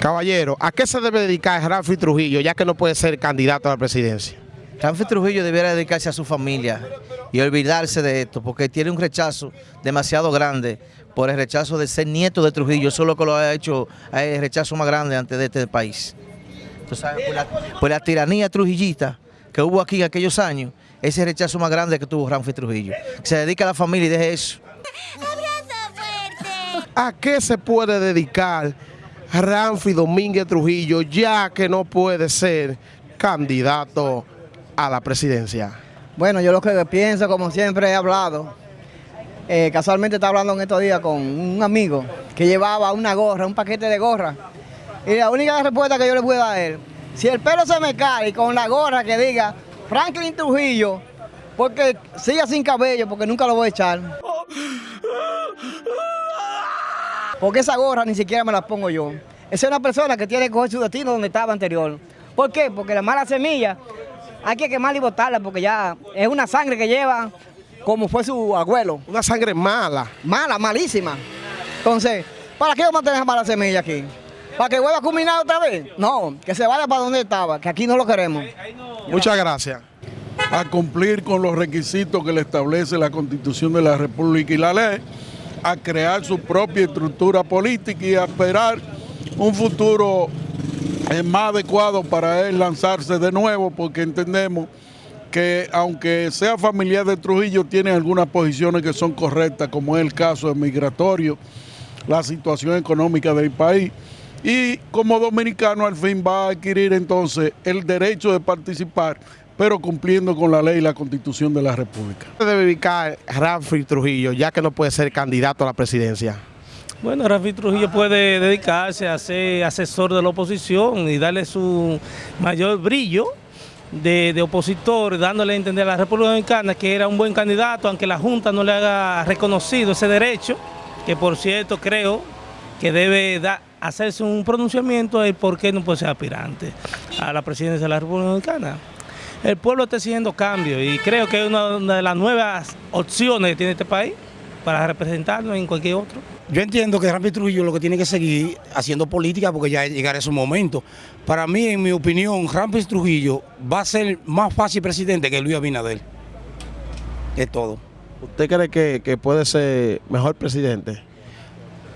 Caballero, ¿a qué se debe dedicar Rafi Trujillo ya que no puede ser candidato a la presidencia? Rafi Trujillo debiera dedicarse a su familia y olvidarse de esto porque tiene un rechazo demasiado grande por el rechazo de ser nieto de Trujillo. Eso es lo que lo ha hecho el rechazo más grande ante de este país. Entonces, por, la, por la tiranía trujillista que hubo aquí en aquellos años, ese rechazo más grande que tuvo Rafi Trujillo. Se dedica a la familia y deje eso. ¿A qué se puede dedicar Ramfi Domínguez Trujillo ya que no puede ser candidato a la presidencia? Bueno, yo lo que pienso, como siempre he hablado, eh, casualmente estaba hablando en estos días con un amigo que llevaba una gorra, un paquete de gorra. Y la única respuesta que yo le puedo dar es, si el pelo se me cae con la gorra que diga Franklin Trujillo, porque siga sin cabello, porque nunca lo voy a echar. Porque esa gorra ni siquiera me la pongo yo. Esa es una persona que tiene que coger su destino donde estaba anterior. ¿Por qué? Porque la mala semilla hay que quemarla y botarla porque ya es una sangre que lleva como fue su abuelo. Una sangre mala. Mala, malísima. Entonces, ¿para qué vamos a tener esa mala semilla aquí? ¿Para que vuelva a culminar otra vez? No, que se vaya para donde estaba, que aquí no lo queremos. Muchas gracias. A cumplir con los requisitos que le establece la Constitución de la República y la ley, a crear su propia estructura política y a esperar un futuro eh, más adecuado para él lanzarse de nuevo, porque entendemos que aunque sea familiar de Trujillo, tiene algunas posiciones que son correctas, como es el caso migratorio, la situación económica del país, y como dominicano al fin va a adquirir entonces el derecho de participar pero cumpliendo con la ley y la constitución de la República. ¿Qué debe dedicar Rafi Trujillo, ya que no puede ser candidato a la presidencia? Bueno, Rafi Trujillo puede dedicarse a ser asesor de la oposición y darle su mayor brillo de, de, opositor, dándole a entender a la República Dominicana que era un buen candidato, aunque la Junta no le haga reconocido ese derecho, que por cierto creo que debe hacerse un pronunciamiento de por qué no puede ser aspirante a la presidencia de la República Dominicana el pueblo está exigiendo cambio y creo que es una de las nuevas opciones que tiene este país para representarnos en cualquier otro. Yo entiendo que Ramírez Trujillo lo que tiene que seguir haciendo política porque ya llegará ese momento. Para mí, en mi opinión, Ramírez Trujillo va a ser más fácil presidente que Luis Abinader. Es todo. ¿Usted cree que, que puede ser mejor presidente?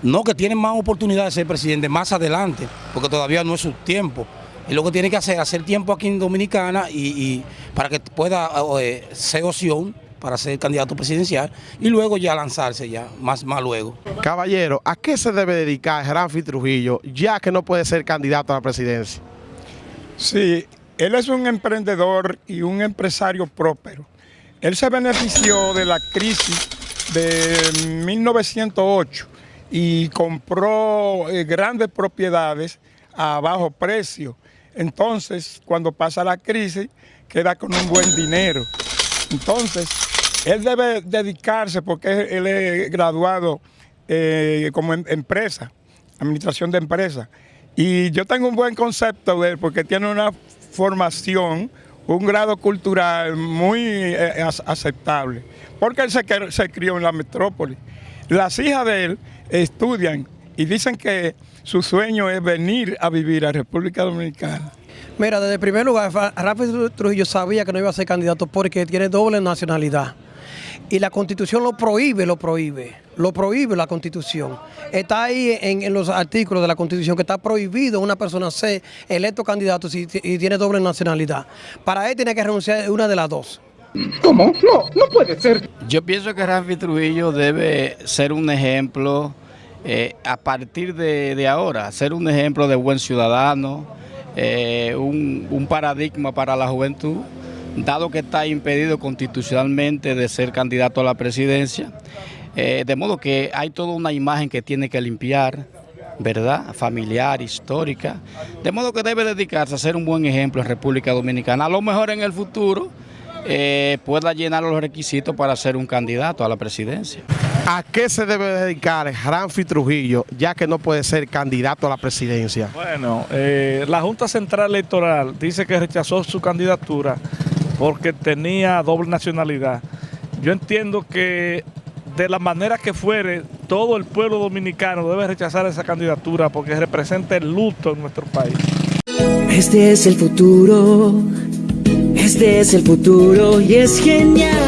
No, que tiene más oportunidad de ser presidente más adelante, porque todavía no es su tiempo. Y lo que tiene que hacer, hacer tiempo aquí en Dominicana y, para que pueda eh, ser opción para ser candidato presidencial y luego ya lanzarse ya, más, más luego. Caballero, ¿a qué se debe dedicar Rafi Trujillo ya que no puede ser candidato a la presidencia? Sí, él es un emprendedor y un empresario próspero. Él se benefició de la crisis de 1908 y compró eh, grandes propiedades a bajo precio entonces, cuando pasa la crisis, queda con un buen dinero. Entonces, él debe dedicarse, porque él es graduado eh, como em, empresa, administración de empresa. Y yo tengo un buen concepto de él, porque tiene una formación, un grado cultural muy eh, aceptable, porque él se, se crió en la metrópoli. Las hijas de él estudian y dicen que su sueño es venir a vivir a República Dominicana. Mira, desde el primer lugar, Rafael Trujillo sabía que no iba a ser candidato porque tiene doble nacionalidad. Y la constitución lo prohíbe, lo prohíbe, lo prohíbe la constitución. Está ahí en, los artículos de la constitución que está prohibido una persona ser electo candidato si y tiene doble nacionalidad. Para él tiene que renunciar a una de las dos. ¿Cómo? No, no puede ser. Yo pienso que Rafi Trujillo debe ser un ejemplo eh, a partir de, ahora, ser un ejemplo de buen ciudadano, eh, un, paradigma para la juventud, dado que está impedido constitucionalmente de ser candidato a la presidencia, eh, de modo que hay toda una imagen que tiene que limpiar, ¿verdad? Familiar, histórica, de modo que debe dedicarse a ser un buen ejemplo en República Dominicana, a lo mejor en el futuro pueda llenar los requisitos para ser un candidato a la presidencia. ¿A qué se debe dedicar Ramfi Trujillo, ya que no puede ser candidato a la presidencia? Bueno, eh, la Junta Central Electoral dice que rechazó su candidatura porque tenía doble nacionalidad. Yo entiendo que de la manera que fuere, todo el pueblo dominicano debe rechazar esa candidatura porque representa el luto en nuestro país. Este es el futuro, este es el futuro y es genial.